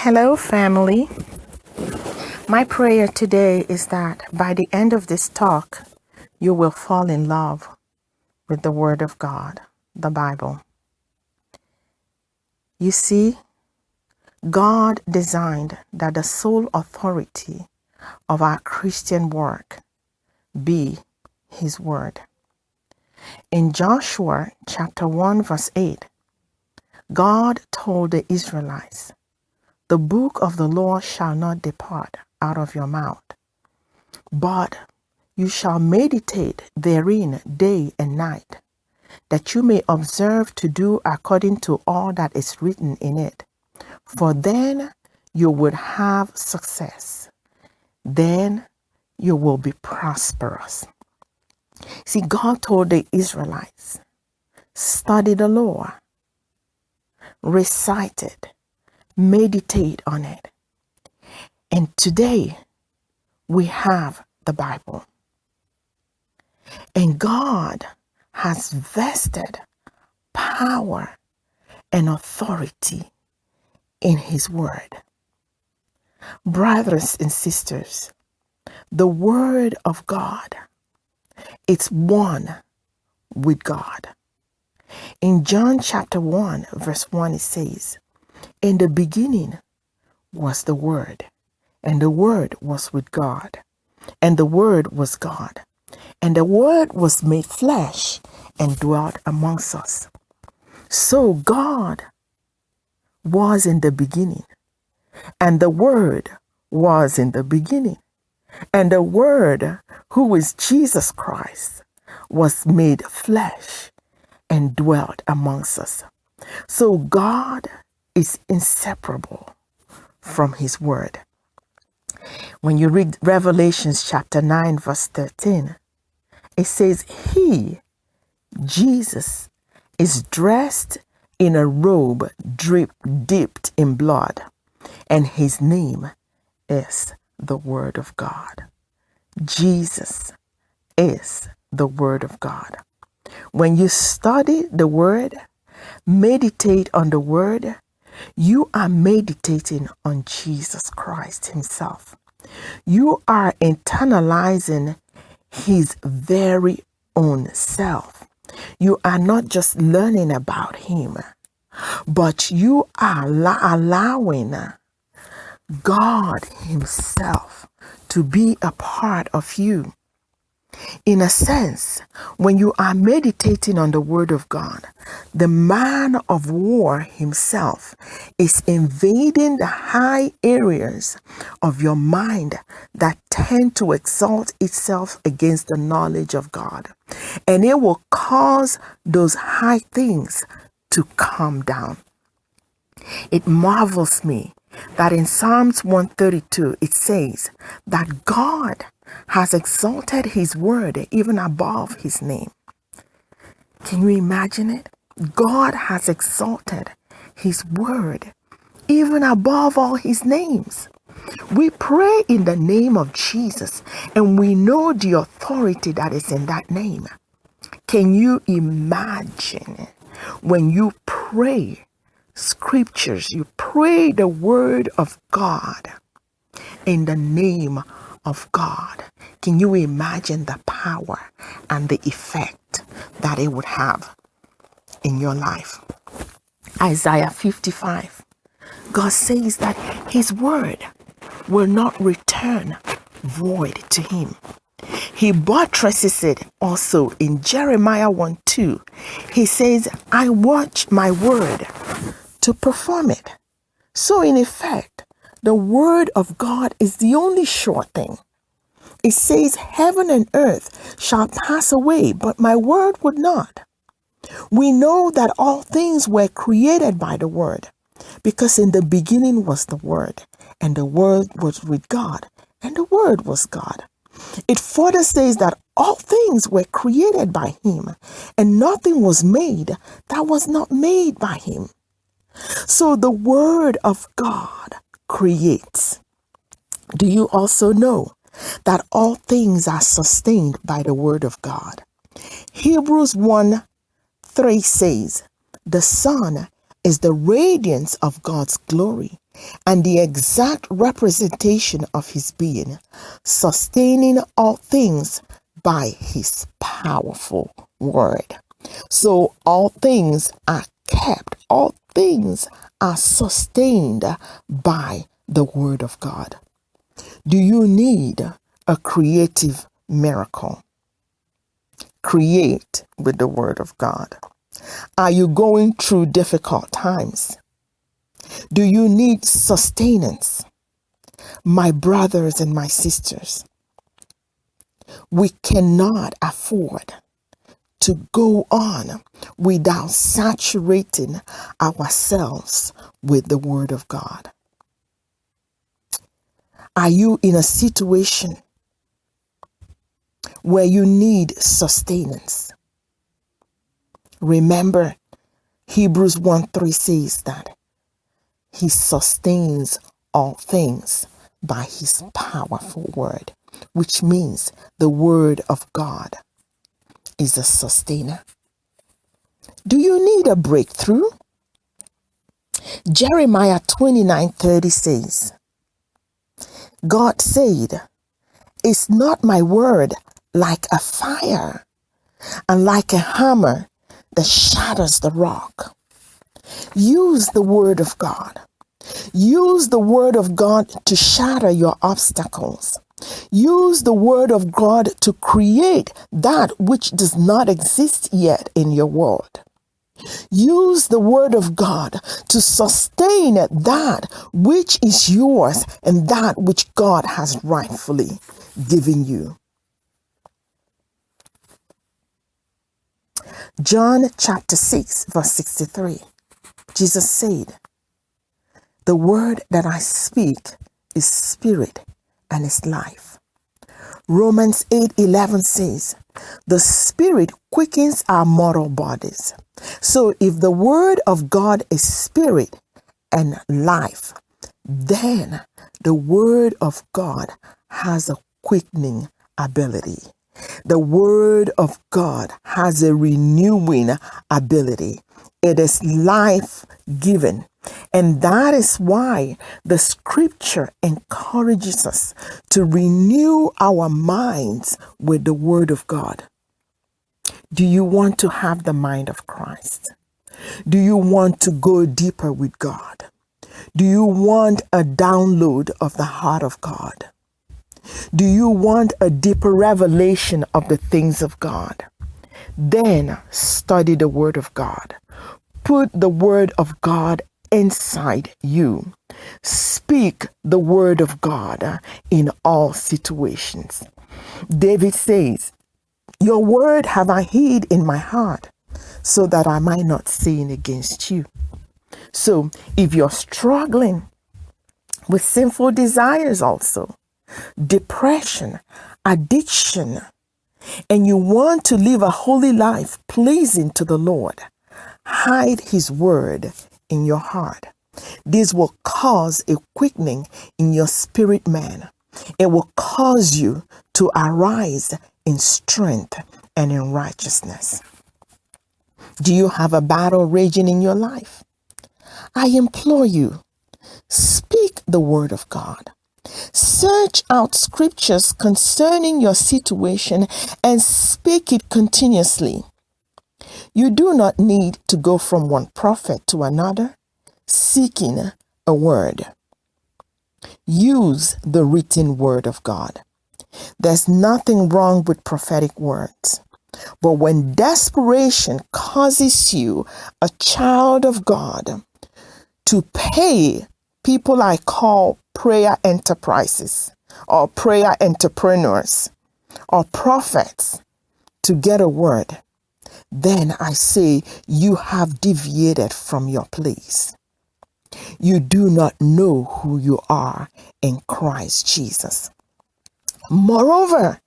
Hello, family. My prayer today is that by the end of this talk, you will fall in love with the Word of God, the Bible. You see, God designed that the sole authority of our Christian work be His Word. In Joshua chapter 1, verse 8, God told the Israelites, The book of the law shall not depart out of your mouth, but you shall meditate therein day and night, that you may observe to do according to all that is written in it. For then you would have success. Then you will be prosperous. See, God told the Israelites, study the law, recite it, meditate on it. And today we have the Bible. And God has vested power and authority in His Word. Brothers and sisters, the Word of God, it's one with God. In John chapter 1, verse 1, it says, In the beginning was the Word, and the Word was with God, and the Word was God. And the Word was made flesh and dwelt amongst us. So God was in the beginning, and the Word was in the beginning. And the Word, who is Jesus Christ, was made flesh and dwelt amongst us. So God is inseparable from His Word. When you read Revelations chapter 9, verse 13, it says, He, Jesus, is dressed in a robe drip, dipped in blood, and his name is the Word of God. Jesus is the Word of God. When you study the Word, meditate on the Word, you are meditating on Jesus Christ Himself. You are internalizing his very own self. You are not just learning about him, but you are allowing God himself to be a part of you. In a sense, when you are meditating on the Word of God, the man of war himself is invading the high areas of your mind that tend to exalt itself against the knowledge of God. And it will cause those high things to come down. It marvels me that in Psalms 132 it says that God has exalted his word even above his name. Can you imagine it? God has exalted his word even above all his names. We pray in the name of Jesus and we know the authority that is in that name. Can you imagine when you pray scriptures, you pray the word of God in the name of God? Can you imagine the power and the effect that it would have in your life? Isaiah 55. God says that his word will not return void to him. He buttresses it also in Jeremiah 1 2. He says, I watch my word to perform it. So, in effect, the word of God is the only sure thing. It says, Heaven and earth shall pass away, but my word would not. We know that all things were created by the word, because in the beginning was the word, and the word was with God, and the word was God. It further says that all things were created by him, and nothing was made that was not made by him. So the word of God creates. Do you also know that all things are sustained by the word of God. Hebrews 1 3 says, The Son is the radiance of God's glory and the exact representation of his being, sustaining all things by his powerful word. So all things are kept, all things are sustained by the word of God. Do you need a creative miracle? Create with the word of God. Are you going through difficult times? Do you need sustenance? My brothers and my sisters, we cannot afford to go on without saturating ourselves with the Word of God. Are you in a situation where you need sustenance? Remember, Hebrews 1 3 says that he sustains all things by his powerful word, which means the word of God is a sustainer. Do you need a breakthrough? Jeremiah 29 30 says, God said, Is not my word like a fire and like a hammer that shatters the rock? Use the word of God. Use the word of God to shatter your obstacles. Use the word of God to create that which does not exist yet in your world. Use the word of God to sustain that which is yours and that which God has rightfully given you. John chapter 6, verse 63. Jesus said, The word that I speak is spirit and is life. Romans 8:11 says, "The spirit quickens our mortal bodies." So if the word of God is spirit and life, then the word of God has a quickening ability. The word of God has a renewing ability. It is life given. And that is why the scripture encourages us to renew our minds with the word of God. Do you want to have the mind of Christ? Do you want to go deeper with God? Do you want a download of the heart of God? Do you want a deeper revelation of the things of God? Then study the Word of God. Put the Word of God inside you. Speak the Word of God in all situations. David says, Your Word have I hid in my heart so that I might not sin against you. So if you're struggling with sinful desires also, depression, addiction, and you want to live a holy life pleasing to the Lord, hide His word in your heart. This will cause a quickening in your spirit man. It will cause you to arise in strength and in righteousness. Do you have a battle raging in your life? I implore you, speak the word of God. Search out scriptures concerning your situation and speak it continuously. You do not need to go from one prophet to another seeking a word. Use the written word of God. There's nothing wrong with prophetic words. But when desperation causes you, a child of God, to pay people I call prayer enterprises or prayer entrepreneurs or prophets to get a word, then I say you have deviated from your place. You do not know who you are in Christ Jesus. Moreover,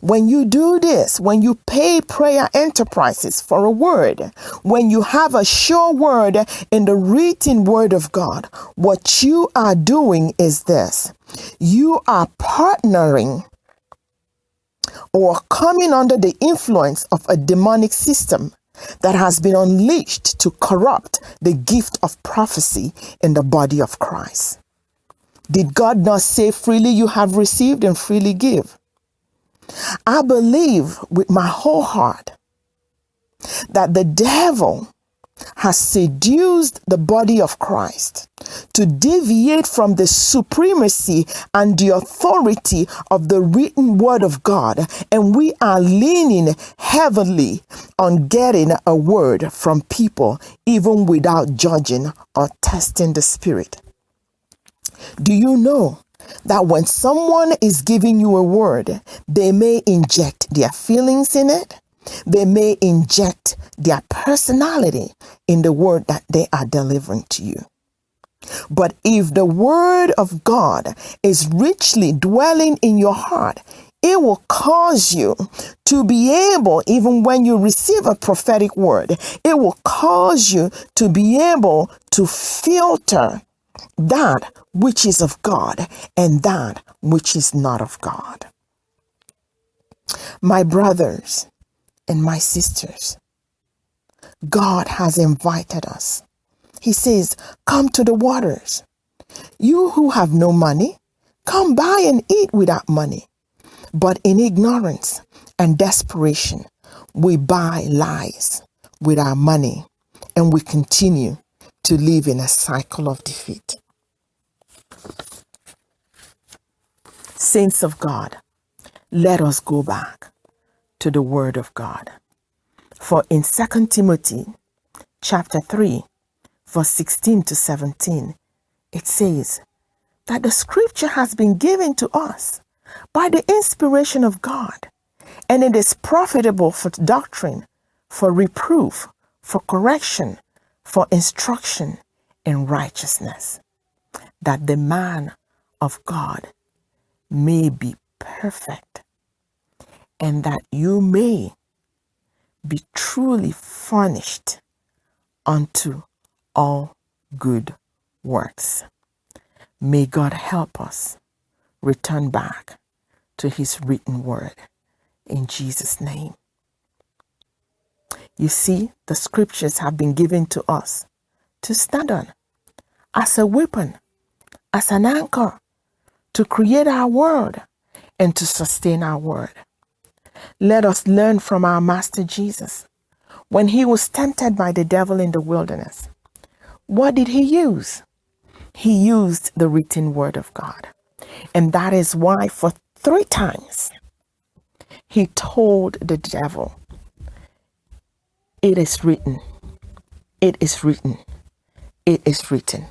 when you do this, when you pay prayer enterprises for a word, when you have a sure word in the written word of God, what you are doing is this you are partnering or coming under the influence of a demonic system that has been unleashed to corrupt the gift of prophecy in the body of Christ. Did God not say, freely you have received and freely give? I believe with my whole heart that the devil has seduced the body of Christ to deviate from the supremacy and the authority of the written word of God. And we are leaning heavily on getting a word from people, even without judging or testing the spirit. Do you know that when someone is giving you a word, they may inject their feelings in it? They may inject their personality in the word that they are delivering to you. But if the word of God is richly dwelling in your heart, it will cause you to be able, even when you receive a prophetic word, it will cause you to be able to filter that which is of God and that which is not of God. My brothers, and my sisters, God has invited us. He says, Come to the waters. You who have no money, come buy and eat without money. But in ignorance and desperation, we buy lies with our money and we continue to live in a cycle of defeat. Saints of God, let us go back to the word of God. For in 2 Timothy chapter 3, verse 16 to 17, it says that the scripture has been given to us by the inspiration of God, and it is profitable for doctrine, for reproof, for correction, for instruction in righteousness, that the man of God may be perfect, and that you may be truly furnished unto all good works. May God help us return back to his written word in Jesus' name. You see, the scriptures have been given to us to stand on as a weapon, as an anchor to create our world and to sustain our word. Let us learn from our Master Jesus. When he was tempted by the devil in the wilderness, what did he use? He used the written word of God. And that is why, for three times, he told the devil, It is written, it is written, it is written,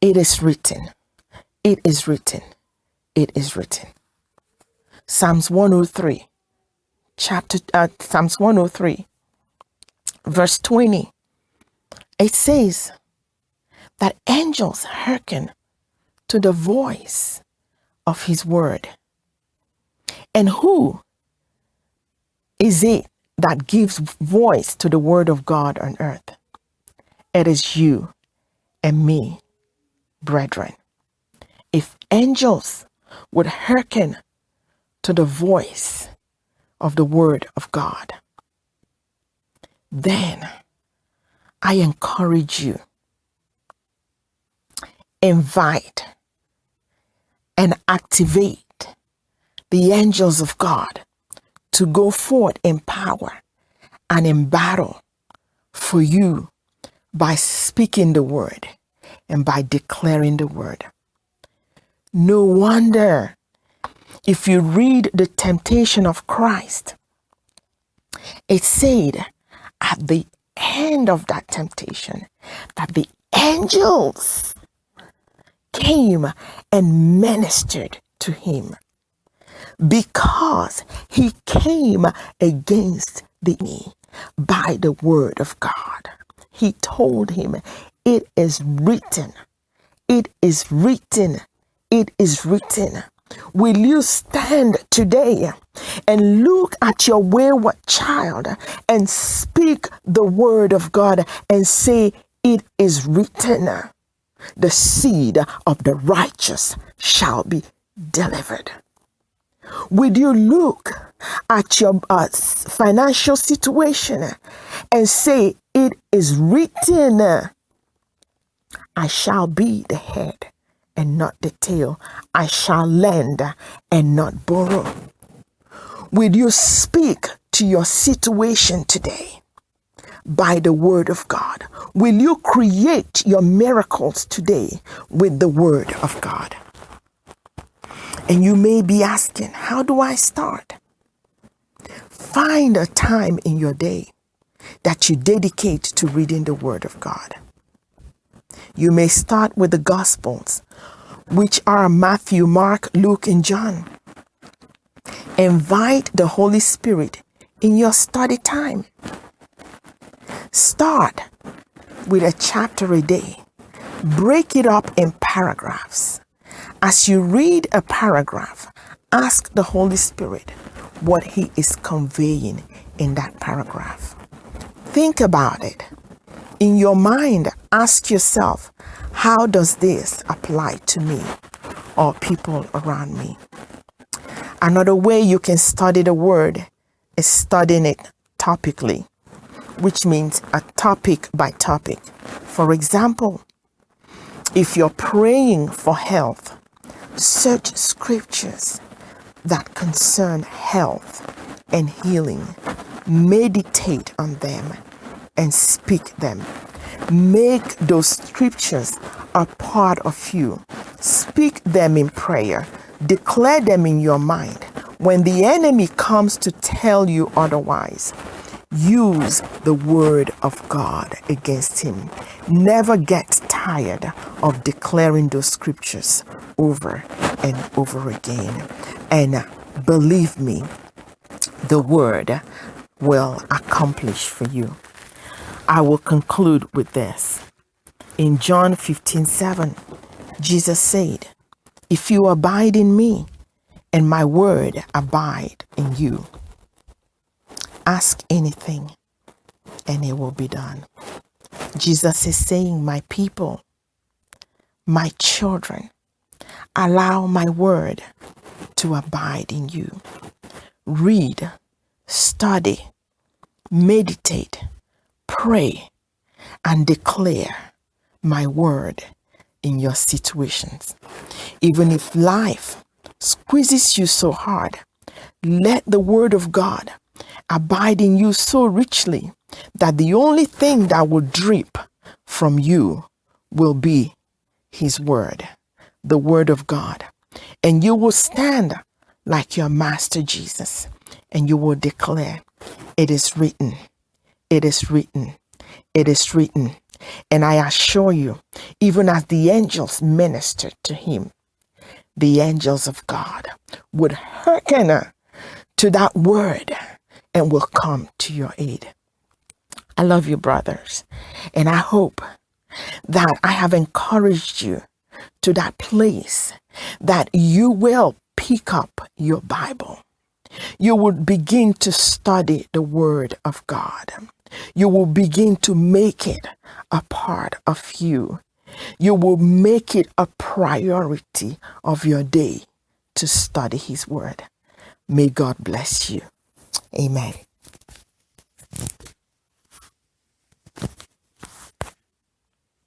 it is written, it is written, it is written. Psalms 103, chapter uh, Psalms 103, verse 20. It says that angels hearken to the voice of his word. And who is it that gives voice to the word of God on earth? It is you and me, brethren. If angels would hearken to the voice of the Word of God, then I encourage you, invite and activate the angels of God to go forth in power and in battle for you by speaking the word and by declaring the word. No wonder if you read the temptation of Christ, it said at the end of that temptation that the angels came and ministered to him because he came against the enemy by the word of God. He told him, It is written, it is written, it is written. Will you stand today and look at your wayward child and speak the word of God and say, It is written, the seed of the righteous shall be delivered? Will you look at your uh, financial situation and say, It is written, I shall be the head and not the tail. I shall lend and not borrow. Will you speak to your situation today by the word of God? Will you create your miracles today with the word of God? And you may be asking, how do I start? Find a time in your day that you dedicate to reading the Word of God. You may start with the Gospels, which are Matthew, Mark, Luke, and John. Invite the Holy Spirit in your study time. Start with a chapter a day. Break it up in paragraphs. As you read a paragraph, ask the Holy Spirit what He is conveying in that paragraph. Think about it. In your mind, ask yourself, how does this apply to me or people around me? Another way you can study the word is studying it topically, which means a topic by topic. For example, if you're praying for health, search scriptures that concern health and healing. Meditate on them and speak them. Make those scriptures a part of you. Speak them in prayer. Declare them in your mind. When the enemy comes to tell you otherwise, use the word of God against him. Never get tired of declaring those scriptures over and over again. And believe me, the word will accomplish for you. I will conclude with this. In John 15 7, Jesus said, If you abide in me and my word abide in you, ask anything and it will be done. Jesus is saying, My people, my children, allow my word to abide in you. Read, study, meditate, pray, and declare my word in your situations. Even if life squeezes you so hard, let the word of God abide in you so richly that the only thing that will drip from you will be his word, the word of God. And you will stand like your master Jesus and you will declare, It is written, it is written, it is written. And I assure you, even as the angels ministered to him, the angels of God would hearken to that word and will come to your aid. I love you, brothers, and I hope that I have encouraged you to that place that you will pick up your Bible. You will begin to study the Word of God. You will begin to make it a part of you. You will make it a priority of your day to study His Word. May God bless you. Amen.